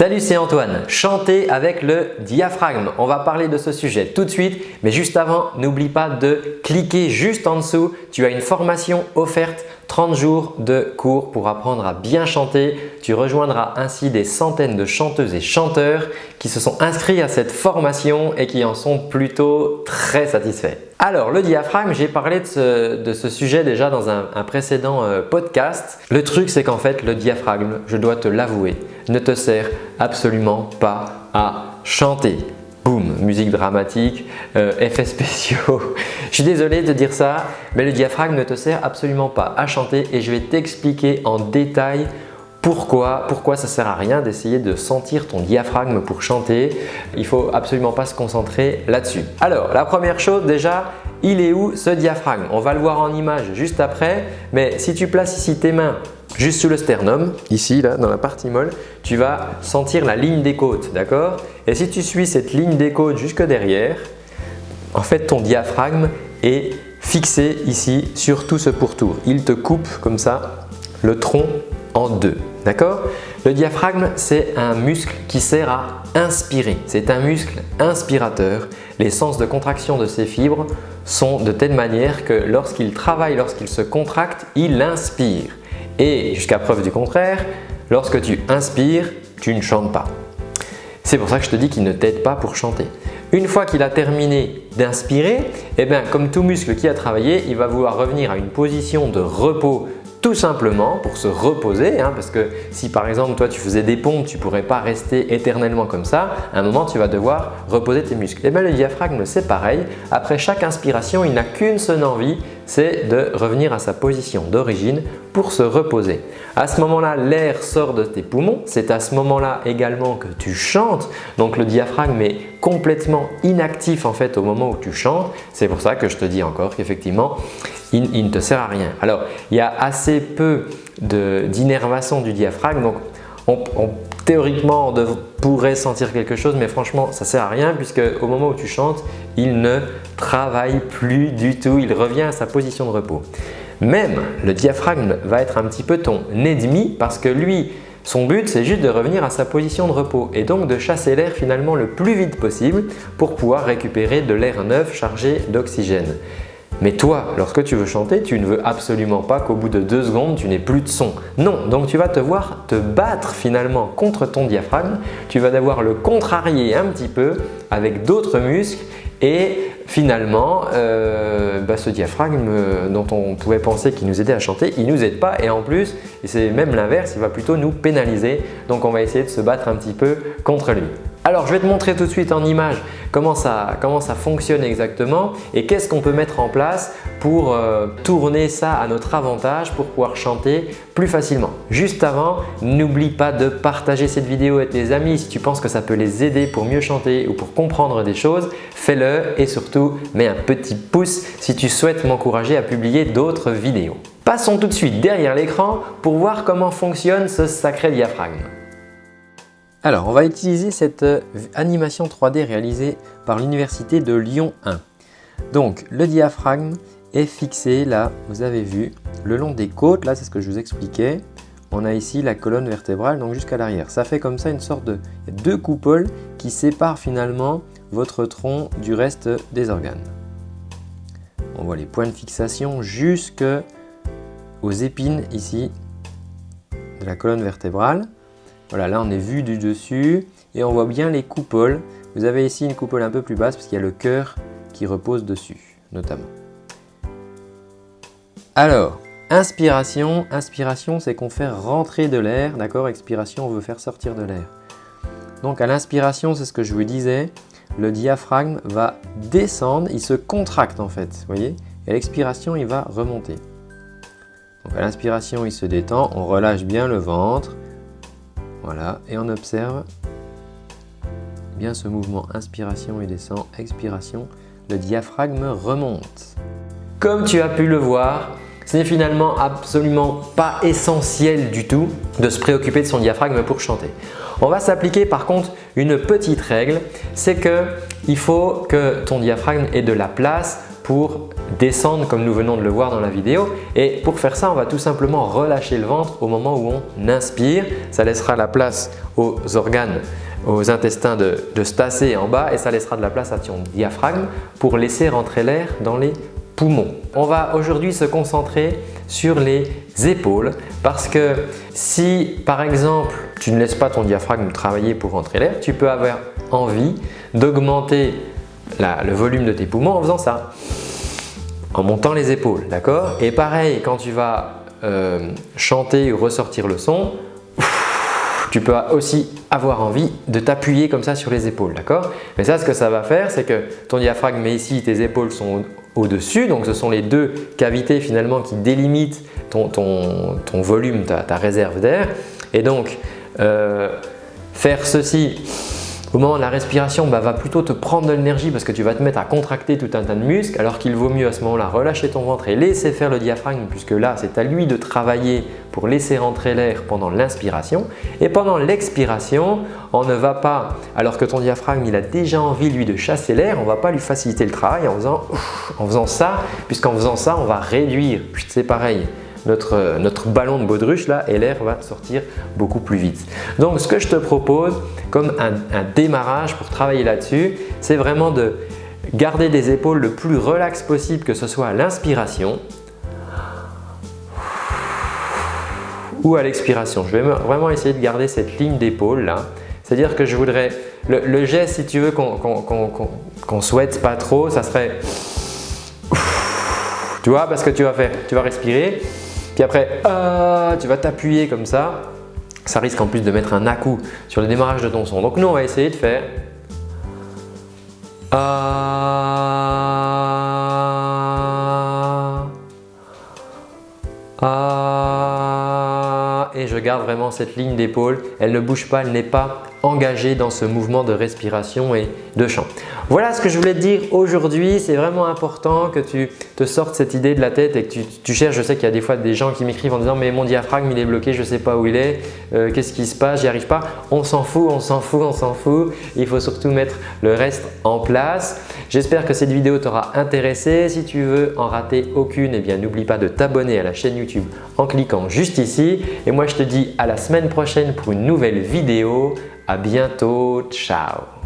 Salut, c'est Antoine. Chanter avec le diaphragme. On va parler de ce sujet tout de suite, mais juste avant, n'oublie pas de cliquer juste en dessous. Tu as une formation offerte 30 jours de cours pour apprendre à bien chanter. Tu rejoindras ainsi des centaines de chanteuses et chanteurs qui se sont inscrits à cette formation et qui en sont plutôt très satisfaits. Alors le diaphragme, j'ai parlé de ce, sujet déjà dans un, précédent euh, podcast. Le truc c'est qu'en fait le diaphragme, je dois te l'avouer, ne te sert absolument pas à chanter. Boum, musique dramatique, euh, effets spéciaux. je suis désolé de dire ça, mais le diaphragme ne te sert absolument pas à chanter et je vais t'expliquer en détail pourquoi, pourquoi ça sert à rien d'essayer de sentir ton diaphragme pour chanter? Il faut absolument pas se concentrer là-dessus. Alors, la première chose déjà, il est où ce diaphragme? On va le voir en image juste après, mais si tu places ici tes mains juste sous le sternum, ici là, dans la partie molle, tu vas sentir la ligne des côtes, d'accord? Et si tu suis cette ligne des côtes jusque derrière, en fait ton diaphragme est fixé ici sur tout ce pourtour. Il te coupe comme ça le tronc en deux, d'accord Le diaphragme, c'est un muscle qui sert à inspirer. C'est un muscle inspirateur. Les sens de contraction de ses fibres sont de telle manière que lorsqu'il travaille, lorsqu'il se contracte, il inspire. Et jusqu'à preuve du contraire, lorsque tu inspires, tu ne chantes pas. C'est pour ça que je te dis qu'il ne t'aide pas pour chanter. Une fois qu'il a terminé d'inspirer, eh bien, comme tout muscle qui a travaillé, il va vouloir revenir à une position de repos tout simplement pour se reposer hein, parce que si par exemple toi tu faisais des pompes, tu ne pourrais pas rester éternellement comme ça. À un moment, tu vas devoir reposer tes muscles. Et eh bien le diaphragme, c'est pareil. Après chaque inspiration, il n'a qu'une seule envie, c'est de revenir à sa position d'origine pour se reposer. À ce moment-là, l'air sort de tes poumons. C'est à ce moment-là également que tu chantes. Donc le diaphragme est complètement inactif en fait au moment où tu chantes. C'est pour ça que je te dis encore qu'effectivement, il, ne te sert à rien. Alors, il y a assez peu d'innervation du diaphragme. Donc, théoriquement, on pourrait sentir quelque chose, mais franchement, ça ne sert à rien puisque au moment où tu chantes, il ne travaille plus du tout. Il revient à sa position de repos. Même le diaphragme va être un petit peu ton ennemi parce que lui, son but, c'est juste de revenir à sa position de repos et donc de chasser l'air finalement le plus vite possible pour pouvoir récupérer de l'air neuf chargé d'oxygène. Mais toi, lorsque tu veux chanter, tu ne veux absolument pas qu'au bout de deux secondes, tu n'aies plus de son. Non, donc tu vas te voir te battre finalement contre ton diaphragme. Tu vas devoir le contrarier un petit peu avec d'autres muscles et finalement, euh, bah, ce diaphragme euh, dont on pouvait penser qu'il nous aidait à chanter, il ne nous aide pas et en plus, c'est même l'inverse, il va plutôt nous pénaliser. Donc on va essayer de se battre un petit peu contre lui. Alors je vais te montrer tout de suite en image comment ça, comment ça fonctionne exactement et qu'est-ce qu'on peut mettre en place pour euh, tourner ça à notre avantage pour pouvoir chanter plus facilement. Juste avant, n'oublie pas de partager cette vidéo avec tes amis si tu penses que ça peut les aider pour mieux chanter ou pour comprendre des choses, fais-le et surtout mets un petit pouce si tu souhaites m'encourager à publier d'autres vidéos. Passons tout de suite derrière l'écran pour voir comment fonctionne ce sacré diaphragme. Alors, on va utiliser cette euh, animation 3D réalisée par l'Université de Lyon 1. Donc, le diaphragme est fixé là, vous avez vu, le long des côtes, là c'est ce que je vous expliquais. On a ici la colonne vertébrale, donc jusqu'à l'arrière. Ça fait comme ça une sorte de deux coupoles qui séparent finalement votre tronc du reste des organes. On voit les points de fixation jusque aux épines ici de la colonne vertébrale. Voilà, là on est vu du dessus et on voit bien les coupoles. Vous avez ici une coupole un peu plus basse parce qu'il y a le cœur qui repose dessus, notamment. Alors, inspiration. Inspiration, c'est qu'on fait rentrer de l'air, d'accord? Expiration, on veut faire sortir de l'air. Donc à l'inspiration, c'est ce que je vous disais, le diaphragme va descendre, il se contracte en fait, vous voyez? Et à l'expiration, il va remonter. Donc à l'inspiration, il se détend, on relâche bien le ventre, voilà, et on observe bien ce mouvement inspiration et descend, expiration, le diaphragme remonte. Comme tu as pu le voir, ce n'est finalement absolument pas essentiel du tout de se préoccuper de son diaphragme pour chanter. On va s'appliquer par contre une petite règle, c'est qu'il faut que ton diaphragme ait de la place pour descendre comme nous venons de le voir dans la vidéo. Et pour faire ça, on va tout simplement relâcher le ventre au moment où on inspire. Ça laissera la place aux organes aux intestins de, de se en bas et ça laissera de la place à ton diaphragme pour laisser rentrer l'air dans les poumons. On va aujourd'hui se concentrer sur les épaules parce que si par exemple tu ne laisses pas ton diaphragme travailler pour rentrer l'air, tu peux avoir envie d'augmenter le volume de tes poumons en faisant ça, en montant les épaules, d'accord? Et pareil, quand tu vas euh, chanter ou ressortir le son, tu peux aussi avoir envie de t'appuyer comme ça sur les épaules, d'accord? Mais ça, ce que ça va faire, c'est que ton diaphragme est ici, tes épaules sont au-dessus, donc ce sont les deux cavités finalement qui délimitent ton, volume, ta, réserve d'air. Et donc, euh, faire ceci au moment de la respiration, bah, va plutôt te prendre de l'énergie parce que tu vas te mettre à contracter tout un tas de muscles alors qu'il vaut mieux à ce moment-là relâcher ton ventre et laisser faire le diaphragme puisque là, c'est à lui de travailler pour laisser rentrer l'air pendant l'inspiration. Et pendant l'expiration, on ne va pas, alors que ton diaphragme il a déjà envie lui de chasser l'air, on ne va pas lui faciliter le travail en faisant, en faisant ça puisqu'en faisant ça, on va réduire, c'est pareil, notre, notre ballon de baudruche là et l'air va sortir beaucoup plus vite. Donc ce que je te propose comme un, démarrage pour travailler là-dessus, c'est vraiment de garder des épaules le plus relax possible que ce soit à l'inspiration ou à l'expiration. Je vais vraiment essayer de garder cette ligne d'épaule là. C'est-à-dire que je voudrais, le, geste si tu veux qu'on souhaite pas trop, ça serait tu vois parce que tu vas faire, tu vas respirer puis après, ah, tu vas t'appuyer comme ça. Ça risque en plus de mettre un à-coup sur le démarrage de ton son. Donc nous, on va essayer de faire ah, ah, et je garde vraiment cette ligne d'épaule. Elle ne bouge pas, elle n'est pas engagé dans ce mouvement de respiration et de chant. Voilà ce que je voulais te dire aujourd'hui. C'est vraiment important que tu te sortes cette idée de la tête et que tu, cherches. Je sais qu'il y a des fois des gens qui m'écrivent en disant mais mon diaphragme il est bloqué, je ne sais pas où il est, euh, qu'est-ce qui se passe, j'y arrive pas. On s'en fout, on s'en fout, on s'en fout. Il faut surtout mettre le reste en place. J'espère que cette vidéo t'aura intéressé. Si tu veux en rater aucune, eh bien n'oublie pas de t'abonner à la chaîne YouTube en cliquant juste ici. Et moi je te dis à la semaine prochaine pour une nouvelle vidéo. À bientôt, ciao